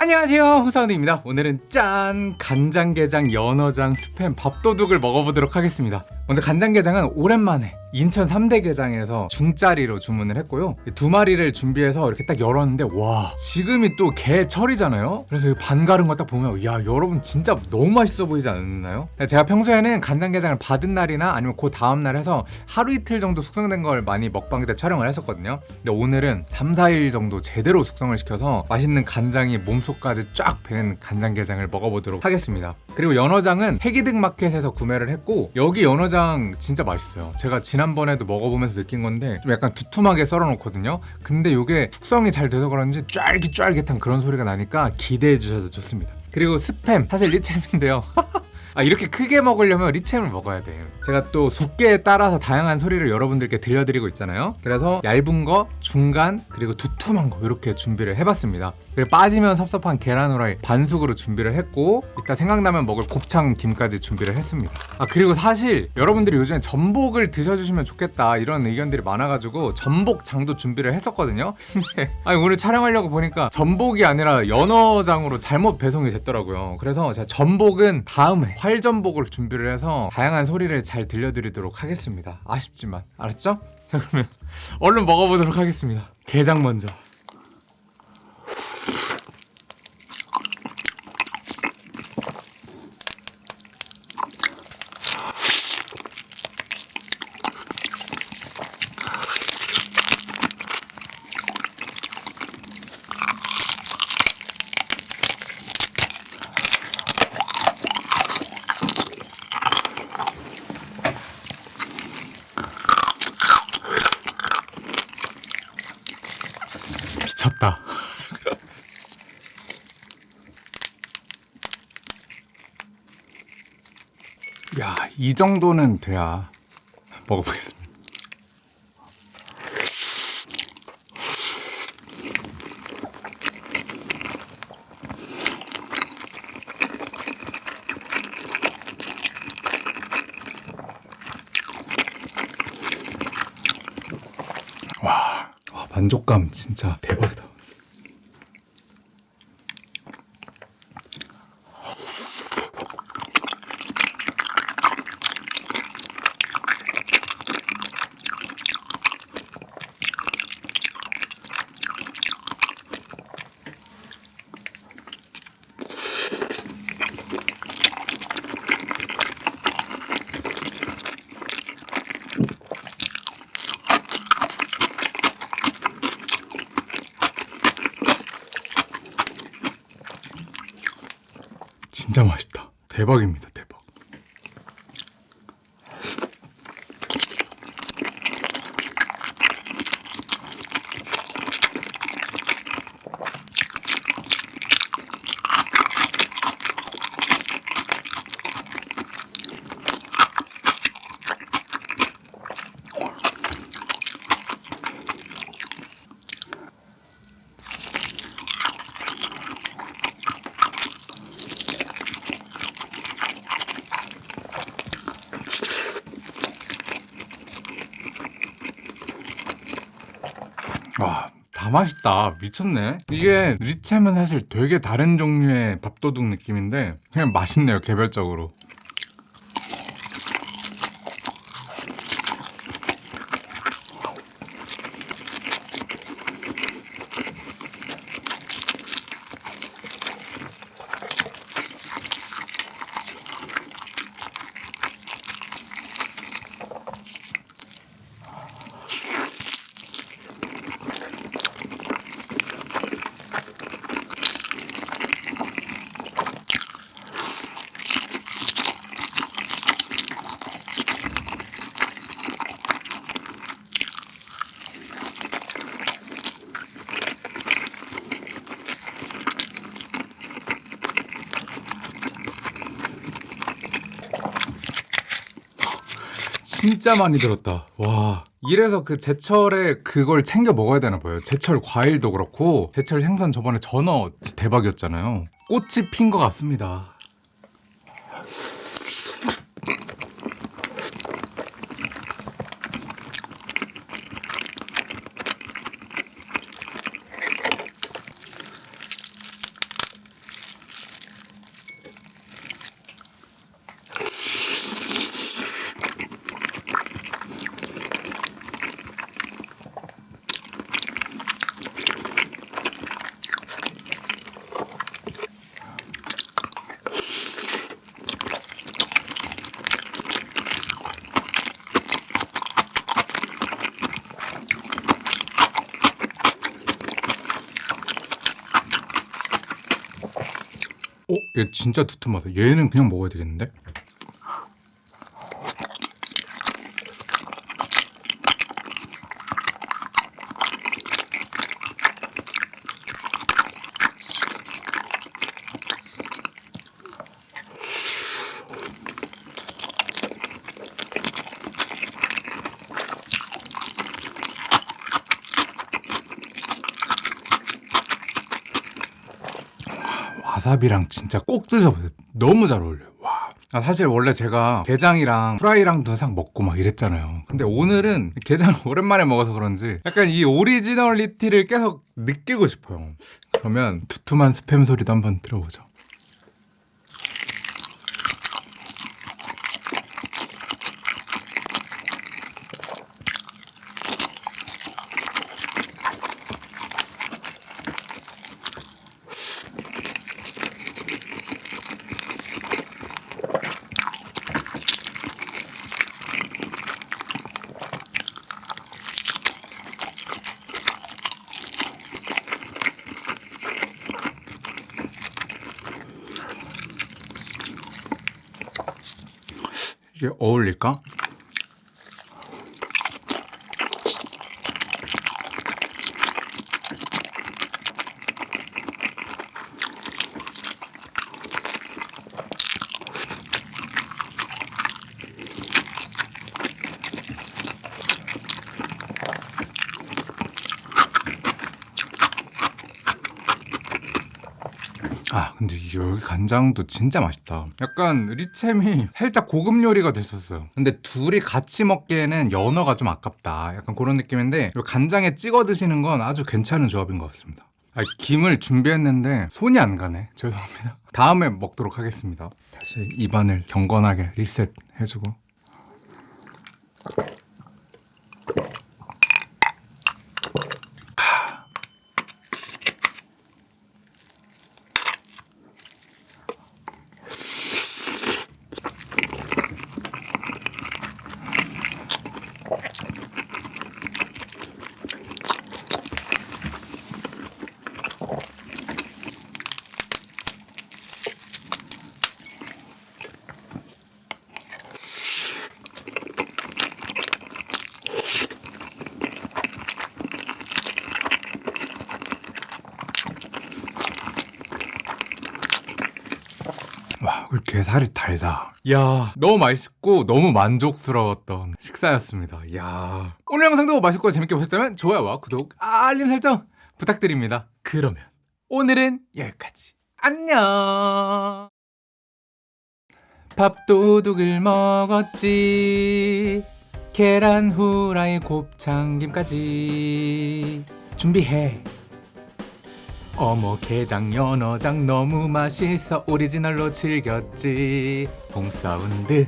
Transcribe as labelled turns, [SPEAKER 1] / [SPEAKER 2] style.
[SPEAKER 1] 안녕하세요. 후사원입니다. 오늘은 짠 간장게장 연어장 스팸 밥도둑을 먹어보도록 하겠습니다 먼저 간장게장은 오랜만에 인천 3대 게장에서 중짜리로 주문을 했고요. 두 마리를 준비해서 이렇게 딱 열었는데 와 지금이 또 개철이잖아요? 그래서 반 가른 거 딱 보면 야 여러분 진짜 너무 맛있어 보이지 않나요? 제가 평소에는 간장게장을 받은 날이나 아니면 그 다음날 해서 하루 이틀 정도 숙성된 걸 많이 먹방 때 촬영을 했었거든요. 근데 오늘은 3, 4일 정도 제대로 숙성을 시켜서 맛있는 간장이 몸속까지 쫙 배는 간장게장을 먹어보도록 하겠습니다. 그리고 연어장은 해기득 마켓에서 구매를 했고 여기 연어장 진짜 맛있어요. 제가 지난번에도 먹어보면서 느낀 건데 좀 약간 두툼하게 썰어놓거든요. 근데 이게 숙성이 잘 돼서 그런지 쫄깃쫄깃한 그런 소리가 나니까 기대해 주셔도 좋습니다. 그리고 스팸 사실 리챔인데요. 아 이렇게 크게 먹으려면 리챔을 먹어야 돼요. 제가 또 속계에 따라서 다양한 소리를 여러분들께 들려드리고 있잖아요. 그래서 얇은 거, 중간, 그리고 두툼한 거 이렇게 준비를 해봤습니다 그리고 빠지면 섭섭한 계란 후라이 반숙으로 준비를 했고 이따 생각나면 먹을 곱창 김까지 준비를 했습니다. 아 그리고 사실 여러분들이 요즘에 전복을 드셔주시면 좋겠다 이런 의견들이 많아가지고 전복장도 준비를 했었거든요. 아니 오늘 촬영하려고 보니까 전복이 아니라 연어장으로 잘못 배송이 됐더라고요. 그래서 제가 전복은 다음에 활전복을 준비를 해서 다양한 소리를 잘 들려드리도록 하겠습니다. 아쉽지만. 알았죠? 자 그러면 얼른 먹어보도록 하겠습니다. 게장 먼저 미쳤다 야, 이 정도는 돼야 먹어보겠습니다. 만족감 진짜 대박이다. 진짜 맛있다. 대박입니다, 대박. 와, 다 맛있다. 미쳤네. 이게 리챔은 사실 되게 다른 종류의 밥도둑 느낌인데 그냥 맛있네요, 개별적으로. 진짜 많이 들었다. 와. 이래서 그 제철에 그걸 챙겨 먹어야 되나 봐요. 제철 과일도 그렇고 제철 생선 저번에 전어 대박이었잖아요. 꽃이 핀 것 같습니다. 어? 얘 진짜 두툼하다. 얘는 그냥 먹어야 되겠는데? 와사비랑 진짜 꼭 드셔보세요. 너무 잘 어울려요. 와. 아, 사실 원래 제가 게장이랑 프라이랑 또 싸 먹고 막 이랬잖아요. 근데 오늘은 게장 오랜만에 먹어서 그런지 약간 이 originality를 계속 느끼고 싶어요. 그러면 두툼한 스팸 소리도 한번 들어보죠. 이게 어울릴까? 근데 이 여기 간장도 진짜 맛있다. 약간 리챔이 살짝 고급 요리가 됐었어요. 근데 둘이 같이 먹기에는 연어가 좀 아깝다. 약간 그런 느낌인데 이 간장에 찍어 드시는 건 아주 괜찮은 조합인 것 같습니다. 아, 김을 준비했는데 손이 안 가네. 죄송합니다. 다음에 먹도록 하겠습니다. 다시 입안을 경건하게 리셋 해주고 와, 우리 게살이 달다. 야, 너무 맛있고 너무 만족스러웠던 식사였습니다. 야, 오늘 영상도 맛있고 재밌게 보셨다면 좋아요와 구독, 알림 설정 부탁드립니다. 그러면 오늘은 여기까지. 안녕. 밥도둑을 먹었지. 계란 후라이 곱창김까지 준비해. 어머 게장 연어장 너무 맛있어. 오리지널로 즐겼지. 홈사운드